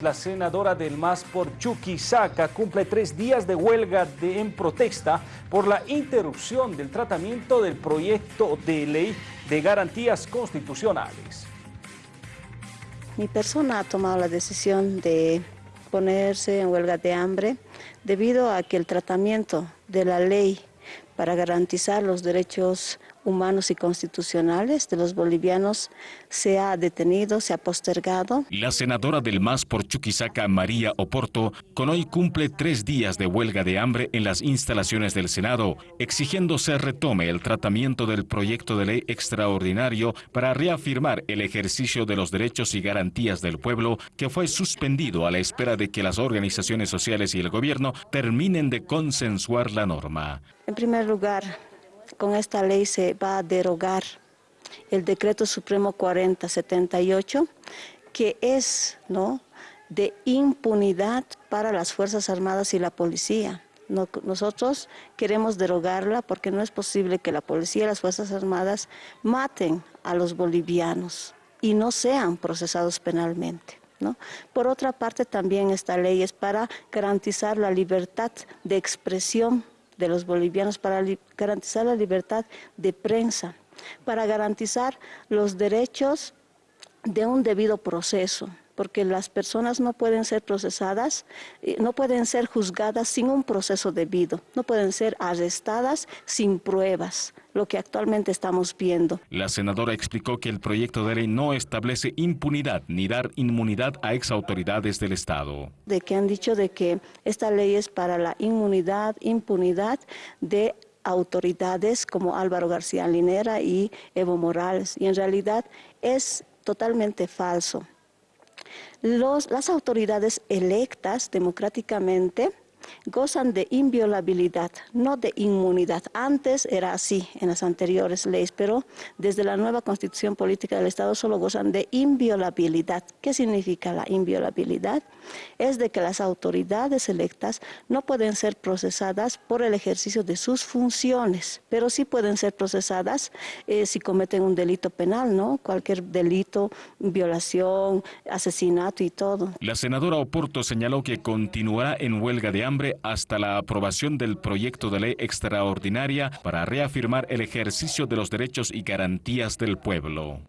La senadora del MAS por Chuquisaca cumple tres días de huelga de, en protesta por la interrupción del tratamiento del proyecto de ley de garantías constitucionales. Mi persona ha tomado la decisión de ponerse en huelga de hambre debido a que el tratamiento de la ley para garantizar los derechos humanos y constitucionales de los bolivianos se ha detenido, se ha postergado. La senadora del MAS por Chuquisaca, María Oporto, con hoy cumple tres días de huelga de hambre en las instalaciones del Senado, exigiendo se retome el tratamiento del proyecto de ley extraordinario para reafirmar el ejercicio de los derechos y garantías del pueblo que fue suspendido a la espera de que las organizaciones sociales y el gobierno terminen de consensuar la norma. En primer lugar, con esta ley se va a derogar el decreto supremo 4078, que es ¿no? de impunidad para las Fuerzas Armadas y la policía. nosotros queremos derogarla porque no es posible que la policía y las Fuerzas Armadas maten a los bolivianos y no sean procesados penalmente. ¿no? Por otra parte, también esta ley es para garantizar la libertad de expresión de los bolivianos para garantizar la libertad de prensa, para garantizar los derechos de un debido proceso porque las personas no pueden ser procesadas, eh, no pueden ser juzgadas sin un proceso debido, no pueden ser arrestadas sin pruebas, lo que actualmente estamos viendo. La senadora explicó que el proyecto de ley no establece impunidad ni dar inmunidad a exautoridades del Estado. De que han dicho de que esta ley es para la inmunidad, impunidad de autoridades como Álvaro García Linera y Evo Morales, y en realidad es totalmente falso las autoridades electas democráticamente gozan de inviolabilidad, no de inmunidad. Antes era así en las anteriores leyes, pero desde la nueva constitución política del Estado solo gozan de inviolabilidad. ¿Qué significa la inviolabilidad? Es de que las autoridades electas no pueden ser procesadas por el ejercicio de sus funciones, pero sí pueden ser procesadas eh, si cometen un delito penal, ¿no? Cualquier delito, violación, asesinato y todo. La senadora Oporto señaló que continuará en huelga de hambre hasta la aprobación del proyecto de ley extraordinaria para reafirmar el ejercicio de los derechos y garantías del pueblo.